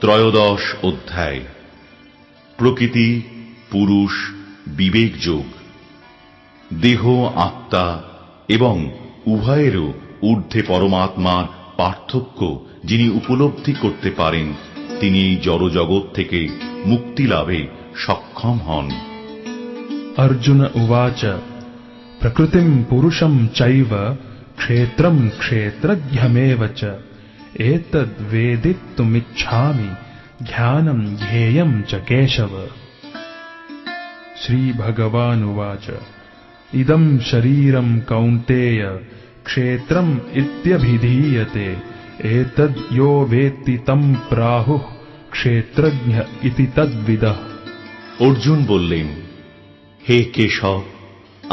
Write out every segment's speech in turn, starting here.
ত্রয়োদশ অধ্যায়। প্রকৃতি, পুরুষ, বিবেক যোগ। দেহ, আত্মা এবং উভয়েরও ঊর্ধ্বে পরমাত্মার পার্থক্য যিনি উপলব্ধি করতে পারেন, তিনি এই জড়জগৎ থেকে মুক্তি লাভে সক্ষম হন। অর্জুন উবাচ, প্রকৃতিম পুরুষম চৈব, ক্ষেত্রম ক্ষেত্রজ্ঞমেব চ। च एतद्वेदितुमिच्छामि ज्ञानम् ज्ञेयम् च केशव श्रीभगवानुवाच इदम् शरीरम् कौन्तेय क्षेत्रम् इत्यभिधीयते एतद् यो वेत्ति तम् प्राहुः क्षेत्रज्ञ इति तद्विदः অর্জুন বললেন হে কেশব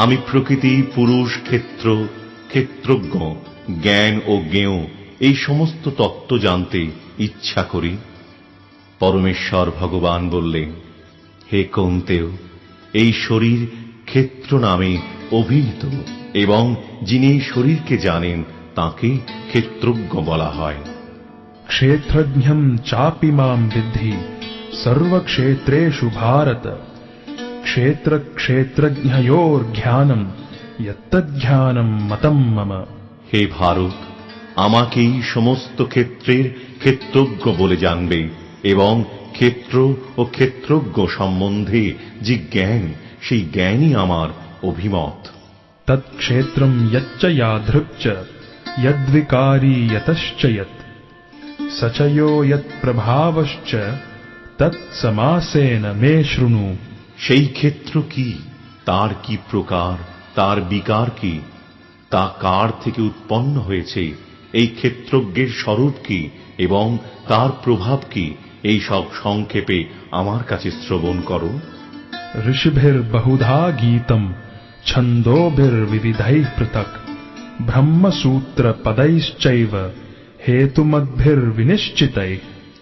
আমি প্রকৃতি পুরুষ ক্ষেত্র ক্ষেত্রজ্ঞ জ্ঞান ও জ্ঞেয় এই সমস্ত তত্ত্ব জানতে ইচ্ছা করি। পরমেশ্বর ভগবান বললেন হে কৌন্তেও এই শরীর ক্ষেত্র নামে অভিহিত এবং যিনি এই শরীরকে জানেন তাকে ক্ষেত্রজ্ঞ বলা হয়। ক্ষেত্রজ্ঞম চাপি মাম বৃদ্ধি সর্বক্ষেত্রেষু ভারত। ক্ষেত্র ক্ষেত্রজ্ঞয়োর জ্ঞানম ইত্তজ্ঞানম মতম মম। হে ভারত আমাকেই সমস্ত ক্ষেত্রের ক্ষেত্রজ্ঞ বলে জানবে এবং ক্ষেত্র ও ক্ষেত্রজ্ঞ সম্বন্ধে যে জ্ঞান সেই জ্ঞানই আমার অভিমত तत्क्षेत्रम् यच्च यादृक् च यद्विकारी यतश्च यत् स च यो यत्प्रभावश्च तत्समासेन मे शृणु সেই ক্ষেত্র কি তার কি প্রকার তার বিকার কি তা কার থেকে উৎপন্ন হয়েছে এই ক্ষেত্রজ্ঞের স্বরূপ কি এবং তার প্রভাব কি? এই সব সংক্ষেপে আমার কাছে শ্রবণ করো। ঋষিভের বহুধা গীতম ছন্দোভের বিবিধাই পৃথক। ব্রহ্মসূত্র পদৈশ্চৈব হেতুমদ্ভির বিনিশ্চিত।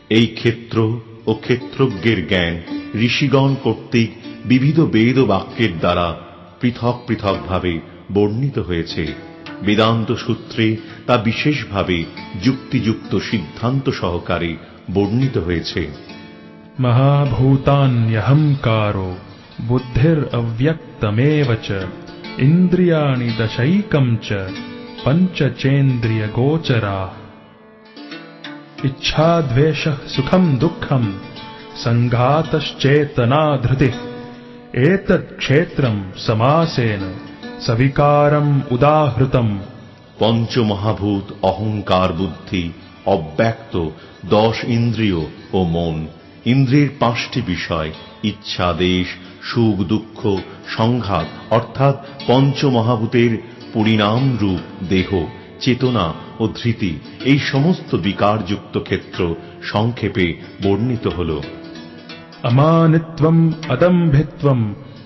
এই ক্ষেত্র ও ক্ষেত্রজ্ঞের জ্ঞান ঋষিগণ কর্তৃক বিবিধ বেদ বাক্যের দ্বারা পৃথক পৃথকভাবে বর্ণিত হয়েছে। বেদান্ত সূত্রে তা বিশেষভাবে যুক্তিযুক্ত সিদ্ধান্ত সহকারে বর্ণিত হয়েছে महाभूतान्यहङ्कारो बुद्धिरव्यक्तमेव च इन्द्रियाणि दशैकम् च पञ्चचेन्द्रियगोचराः इच्छाद्वेषः सुखम् दुःखम् सङ्घातश्चेतना धृतिः एतत् क्षेत्रम् समासेन সবিকারম উদাহৃতম। পঞ্চমহাভূত অহংকার বুদ্ধি অব্যক্ত দশ ইন্দ্রিয় ও মন। ইন্দ্রিয়ের পাঁচটি বিষয় ইচ্ছা দেশ সুখ দুঃখ সংঘাত অর্থাৎ পঞ্চমহাভূতের পরিণাম রূপ দেহ চেতনা ও ধৃতি। এই সমস্ত বিকারযুক্ত ক্ষেত্র সংক্ষেপে বর্ণিত হল। অমানিত্বম অদম্ভিত্বম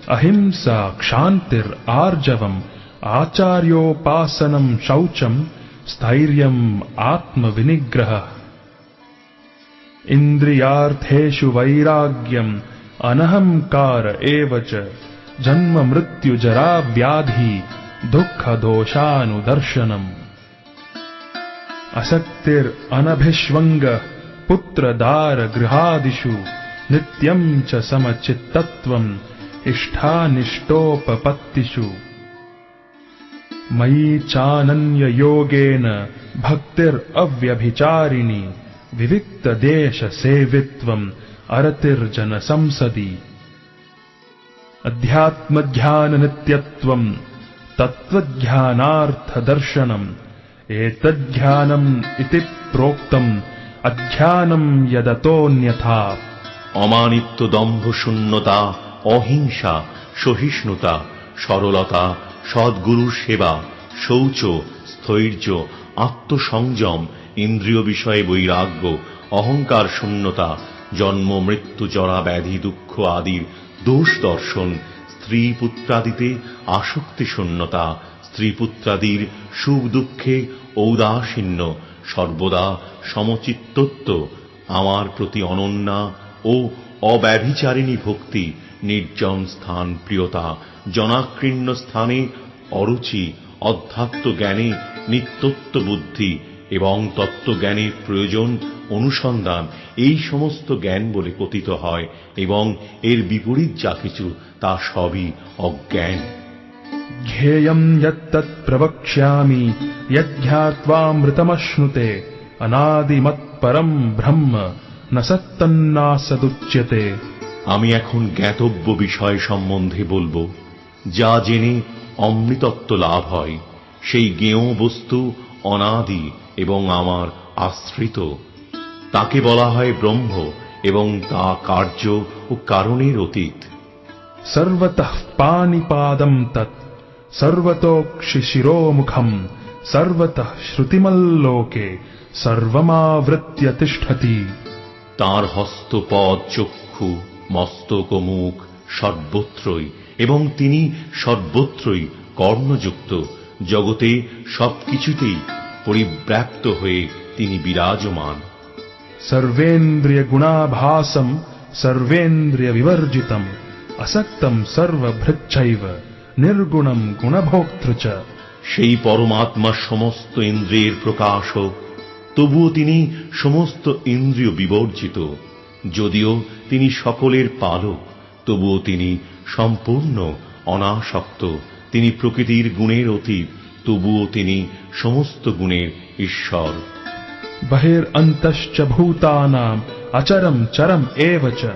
अहिंसा क्षान्तिर्आर्जवम् आचार्योपासनम् शौचम् स्थैर्यम् आत्मविनिग्रहः। इन्द्रियार्थेषु वैराग्यम् अनहङ्कार एव च। जन्म मृत्युजरा व्याधि दुःखदोषानुदर्शनम्। असक्तिरनभिष्वङ्गः पुत्रदारगृहादिषु नित्यम् च समचित्तत्वम् इष्टानिष्टोपपत्तिषु मयि चानन्ययोगेन भक्तिरव्यभिचारिणि विविक्तदेशसेवित्वम् अरतिर्जनसंसदि अध्यात्मज्ञाननित्यत्वम् तत्त्वज्ञानार्थदर्शनम् एतज्ज्ञानम् इति प्रोक्तम् अध्यानम् यदतोऽन्यथा অমানিত্য দম্ভ শূন্যতা অহিংসা, সহিষ্ণুতা, সরলতা, সদ্গুরুর সেবা, শৌচ, স্থৈর্য, আত্মসংযম, ইন্দ্রিয় বিষয়ে বৈরাগ্য, অহংকার শূন্যতা, জন্ম, মৃত্যু, জরা, ব্যাধি, দুঃখ আদির দোষ দর্শন, স্ত্রী পুত্রাদিতে আসক্তি শূন্যতা, স্ত্রী পুত্রাদির সুখ দুঃখে ঔদাসীন্য, সর্বদা সমচিত্তত্ব, আমার প্রতি অনন্যা ও অব্যভিচারিণী ভক্তি নির্জন স্থান প্রিয়তা জনাকীর্ণ স্থানে অরুচি অধ্যাত্ম জ্ঞানে নিত্যত্ব বুদ্ধি এবং তত্ত্বজ্ঞানের প্রয়োজন অনুসন্ধান এই সমস্ত জ্ঞান বলে পতিত হয় এবং এর বিপরীত যা কিছু তা সবই অজ্ঞান ध्येयम् यत्तत् प्रवक्ष्यामि यज्ञात्वामृतमश्नुते अनादिमत्परम् ब्रह्म न सत्तन्नासदुच्यते আমি এখন জ্ঞাতব্য বিষয় সম্বন্ধে বলব যা জেনে অমৃতত্ব লাভ হয় সেই জ্ঞেয় বস্তু অনাদি এবং আমার আশ্রিত। তাকে বলা হয় ব্রহ্ম এবং তা কার্য ও কারণের অতীত। সর্বতঃ পানিপাদম তৎ সর্বতোক্ষি শিরোমুখম সর্বতঃ শ্রুতিমল্লোকে সর্বমাবৃত্য তিষ্ঠতি তাঁর হস্তপদ চক্ষু মস্তক ও মুখ সর্বত্রই এবং তিনি সর্বত্রই কর্ণযুক্ত। জগতে সবকিছুতেই পরিব্যাপ্ত হয়ে তিনি বিরাজমান। সর্বেন্দ্রিয় গুণাভাসম সর্বেন্দ্রিয় বিবর্জিতম অসক্তম সর্বভৃচ্ছৈব নির্গুণম গুণভোক্তৃচ সেই পরমাত্মা সমস্ত ইন্দ্রিয়ের প্রকাশক তবুও তিনি সমস্ত ইন্দ্রিয় বিবর্জিত। যদিও তিনি সকলের পালক তবুও তিনি সম্পূর্ণ অনাসক্ত। তিনি প্রকৃতির গুণের অতীত তবুও তিনি সমস্ত গুণের ঈশ্বর। বহের অন্তশ্চ ভূতানাম অচরম চরম এবচ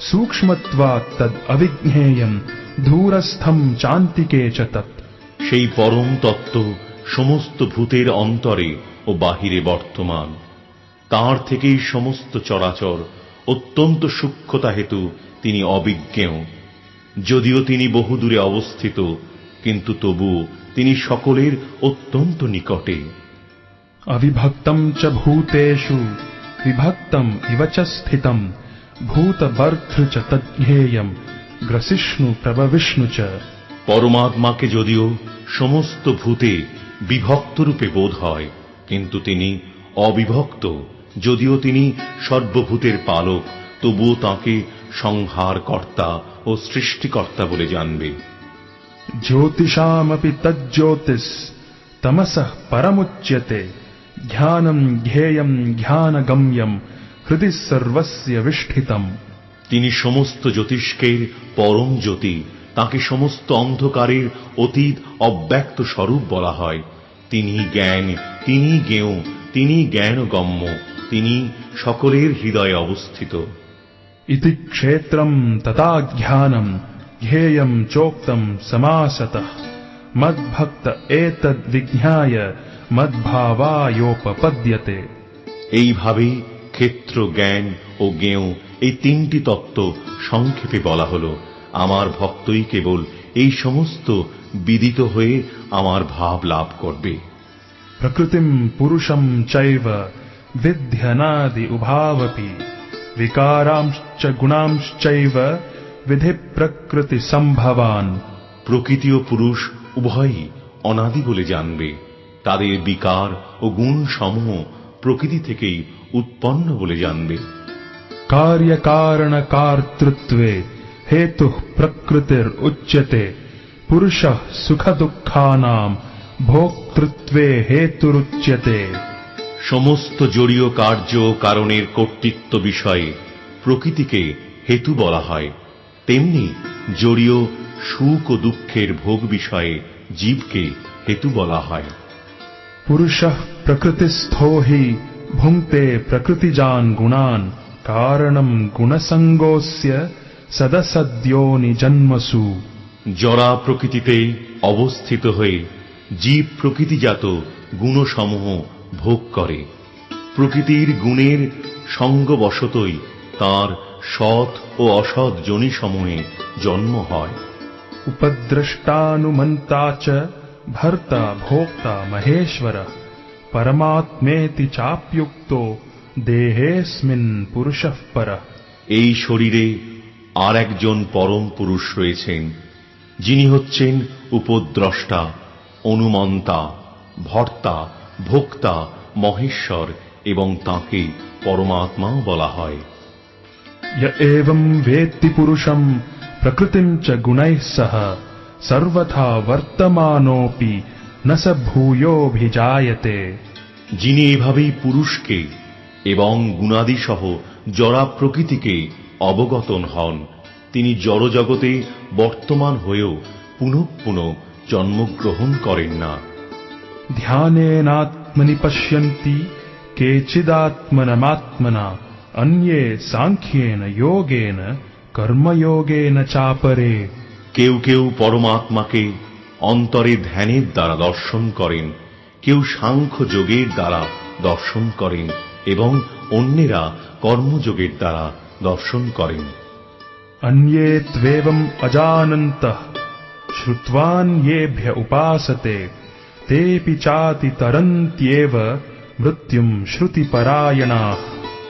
সূক্ষ্মত্বা তদ অবিজ্ঞেয়ম ধূরস্থম চান্তিকে চ তৎ। সেই পরম তত্ত্ব সমস্ত ভূতের অন্তরে ও বাহিরে বর্তমান। তার থেকেই সমস্ত চরাচর অত্যন্ত সূক্ষ্মতা হেতু তিনি অবিজ্ঞেয়। যদিও তিনি বহুদূরে অবস্থিত কিন্তু তবু তিনি সকলের অত্যন্ত নিকটে। অবিভক্তম চ ভূতেষু বিভক্তম ইব চ স্থিতম ভূতবর্তৃ চ তজ্ঞেয়ম গ্রসিষ্ণু প্রবিষ্ণু চ। পরমাত্মাকে যদিও সমস্ত ভূতে বিভক্তরূপে বোধ হয় কিন্তু তিনি অবিভক্ত। যদিও তিনি সর্বভূতের পালক তবুও তাঁকে সংহারকর্তা ও সৃষ্টিকর্তা বলে জানবে। জ্যোতিষামপি তজ্জ্যোতিষ তমস পরমুচ্যতে ধ্যানম ধ্যেয়ম ধ্যানগম্যম হৃদি সর্বস্য বিষ্ঠিতম তিনি সমস্ত জ্যোতিষ্কের পরম জ্যোতি তাকে সমস্ত অন্ধকারের অতীত অব্যক্ত স্বরূপ বলা হয়। তিনি জ্ঞান তিনি জ্ঞেয় তিনি জ্ঞানগম্য। তিনি সকলের হৃদয়ে অবস্থিত। ইতি ক্ষেত্রম তথা জ্ঞানম ধ্যেয়ম চোক্তম সমাসত। মদ্ভক্ত এতদ বিজ্ঞায় মদ্ভাবায়োপপদ্যতে। এইভাবে ক্ষেত্র জ্ঞান ও জ্ঞেয় এই তিনটি তত্ত্ব সংক্ষেপে বলা হল। আমার ভক্তই কেবল এই সমস্ত বিদিত হয়ে আমার ভাব লাভ করবে। প্রকৃতিম পুরুষম চৈব विध्यनादि उभावपि विकारांश्च गुणांश्चैव विधिप्रकृतिसम्भवान् প্রকৃতি ও পুরুষ উভয়ই অনাদি বলে জানবে তাদের বিকার ও গুণ সমূহ প্রকৃতি থেকেই উৎপন্ন বলে জানবে कार्यकारणकार्तृत्वे हेतुः प्रकृतिरुच्यते पुरुषः सुखदुःखानाम् भोक्तृत्वे हेतुरुच्यते সমস্ত জড়ীয় কার্য কারণের কর্তৃত্ব বিষয়ে প্রকৃতিকে হেতু বলা হয়। তেমনি জড়ীয় সুখ ও দুঃখের ভোগ বিষয়ে জীবকে হেতু বলা হয়। পুরুষ প্রকৃতিস্থ হি ভুংতে প্রকৃতিজান গুণান কারণম গুণসঙ্গস্য সদসদ্যো নিজন্মসু। জরা প্রকৃতিতে অবস্থিত হয়ে জীব প্রকৃতিজাত গুণসমূহ ভোগ করে। প্রকৃতির গুণের সঙ্গবশতই তার সৎ ও অসৎ জনিসমূহে জন্ম হয়। উপদ্রষ্টানুমন্তা চ ভর্তা ভোক্তা মহেশ্বর পরমাত্মেতি চাপ্যুক্ত দেহেস্মিন পুরুষ পর। এই শরীরে আর একজন পরম পুরুষ রয়েছেন যিনি হচ্ছেন উপদ্রষ্টা অনুমন্তা ভর্তা ভোক্তা মহেশ্বর এবং তাকে পরমাত্মাও বলা হয়। ভেত্তি পুরুষম প্রকৃতি গুণাই সহ সর্বথা বর্তমানোপি যিনি এভাবেই পুরুষকে এবং গুণাদিসহ জরা প্রকৃতিকে অবগতন হন তিনি জড়জগতে বর্তমান হয়েও পুনঃ পুনঃ জন্মগ্রহণ করেন না। ध्यानेनात्मनि पश्यन्ति केचिदात्मनमात्मना अन्ये साङ्ख्येन योगेन কর্মযোগেন চাপরে কেউ কেউ পরমাত্মাকে অন্তরে ধ্যানের দ্বারা দর্শন করেন কেউ সাংখ্য যোগের দ্বারা দর্শন করেন এবং অন্যেরা কর্মযোগের দ্বারা দর্শন করেন अन्ये त्वेवम् अजानन्तः श्रुत्वान्येभ्य তেপি চাতি তরন্ত্যেব মৃত্যুম শ্রুতিপরায়ণা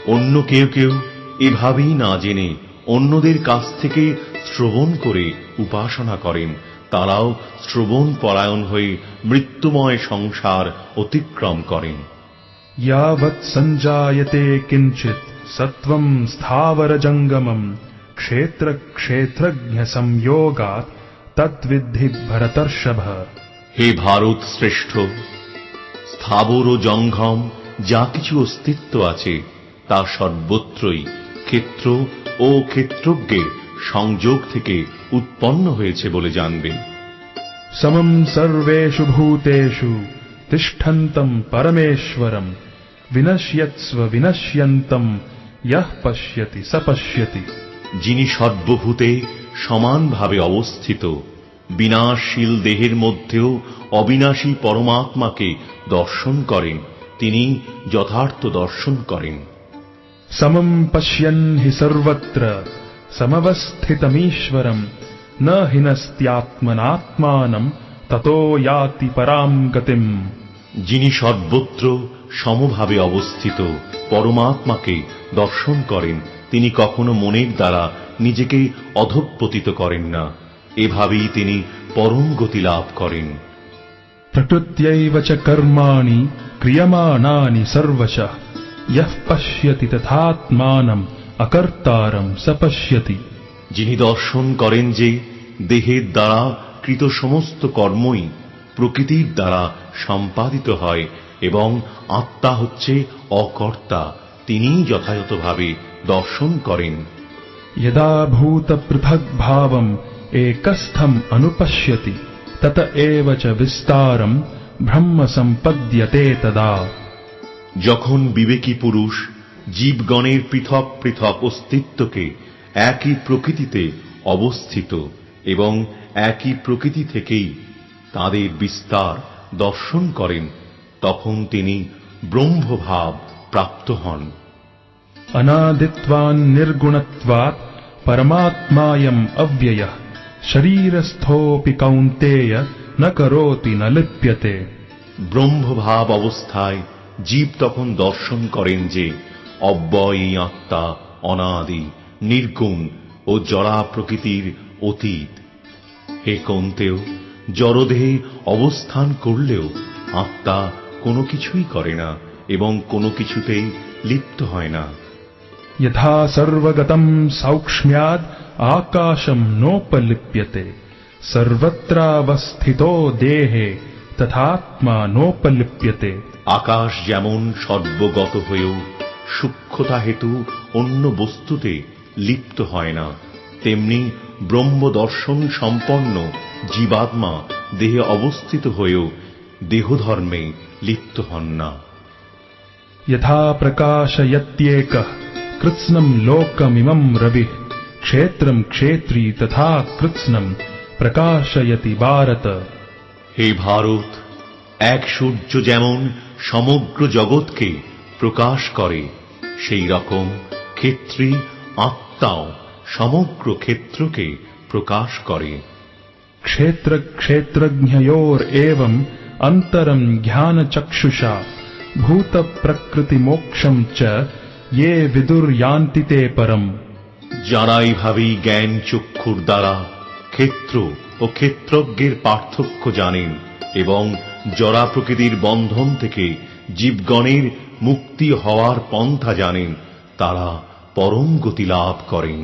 অন্য কেউ কেউ এভাবেই না জেনে অন্যদের কাছ থেকে শ্রবণ করে উপাসনা করেন। তারাও শ্রবণ পরায়ণ হয়ে মৃত্যুময় সংসার অতিক্রম করেন। ইয়াবৎ সঞ্জায়তে কিঞ্চিত সত্বম স্থাবর জঙ্গমম ক্ষেত্র ক্ষেত্রজ্ঞ সংযোগাৎ তদ্বিদ্ধি ভরতর্ষভ হে ভারত শ্রেষ্ঠ স্থাবর ও জঙ্ঘম যা কিছু অস্তিত্ব আছে তা সর্বত্রই ক্ষেত্র ও ক্ষেত্রজ্ঞের সংযোগ থেকে উৎপন্ন হয়েছে বলে জানবেন সমম সর্বেশু ভূতেশু তিষ্ঠন্তম পরমেশ্বরম বিনশ্যৎস্ব বিনশ্যন্তম ইহ পশ্যতি সপশ্যতি। যিনি সর্বভূতে সমানভাবে অবস্থিত বিনাশশীল দেহের মধ্যেও অবিনাশী পরমাত্মাকে দর্শন করেন তিনি যথার্থ দর্শন করেন। সমম পশ্যন হি সর্বত্র সমবস্থিতমীশ্বরম ন হিনস্ত্যাত্মনাত্মানম ততো ইয়াতি পরাম গতিম। যিনি সর্বত্র সমভাবে অবস্থিত পরমাত্মাকে দর্শন করেন তিনি কখনো মনের দ্বারা নিজেকে অধঃপতিত করেন না। এভাবেই তিনি পরম গতি লাভ করেন। প্রকৃত্যৈব চ কর্মাণি ক্রিয়মাণানি সর্বশ। ইহ পশ্যতি তথাত্মানম অকর্তারম সপশ্যতি। যিনি দর্শন করেন যে দেহের দ্বারা কৃত সমস্ত কর্মই প্রকৃতির দ্বারা সম্পাদিত হয় এবং আত্মা হচ্ছে অকর্তা তিনি যথাযথভাবে দর্শন করেন। যদা ভূত পৃথক ভাবম एकस्थम् अनुपश्यति तत एव च विस्तारम् ब्रह्म सम्पद्यते तदा যখন বিবেকী পুরুষ জীবগণের পৃথক পৃথক অস্তিত্বকে একই প্রকৃতিতে অবস্থিত এবং একই প্রকৃতি থেকেই তাদের বিস্তার দর্শন করেন তখন তিনি ব্রহ্মভাব প্রাপ্ত হন अनादित्वान्निर्गुणत्वात् परमात्मायम् अव्ययः শরীরস্থোপি কৌন্তেয় না করোতি না লিপ্যতে ব্রহ্মভাব অবস্থায় জীব তখন দর্শন করেন যে অব্যয়ী এই আত্মা অনাদি নির্গুণ ও জরা প্রকৃতির অতীত হে কন্তেও জড়দেহে অবস্থান করলেও আত্মা কোনো কিছুই করে না এবং কোনো কিছুতেই লিপ্ত হয় না यथा सर्वगतम् सौक्ष्म्याद् आकाशम् नोपलिप्यते सर्वत्रावस्थितो देहे तथात्मा नोपलिप्यते আকাশ যেমন সর্বগত হয়েও সূক্ষ্মতা হেতু অন্য বস্তুতে লিপ্ত হয় না তেমনি ব্রহ্ম দর্শন সম্পন্ন জীবাত্মা দেহে অবস্থিত হয়েও দেহধর্মে লিপ্ত হন না यथा प्रकाशयत्येकः कृत्स्नम् लोकमिमम् रविः क्षेत्रम् क्षेत्री तथा कृत्स्नम् प्रकाशयति भारत হে ভারত এক সূর্য যেমন সমগ্র জগৎকে প্রকাশ করে সেই রকম ক্ষেত্রী আত্মাও সমগ্র ক্ষেত্রকে প্রকাশ করে क्षेत्रक्षेत्रज्ञयोरेवम् अन्तरम् ज्ञानचक्षुषा भूतप्रकृतिमोक्षम् च ये विदुर्यान्ति ते परम् যারা এইভাবেই জ্ঞান চক্ষুর দ্বারা ক্ষেত্র ও ক্ষেত্রজ্ঞের পার্থক্য জানেন এবং জরা প্রকৃতির বন্ধন থেকে জীবগণের মুক্তি হওয়ার পন্থা জানেন তারা পরম গতি লাভ করেন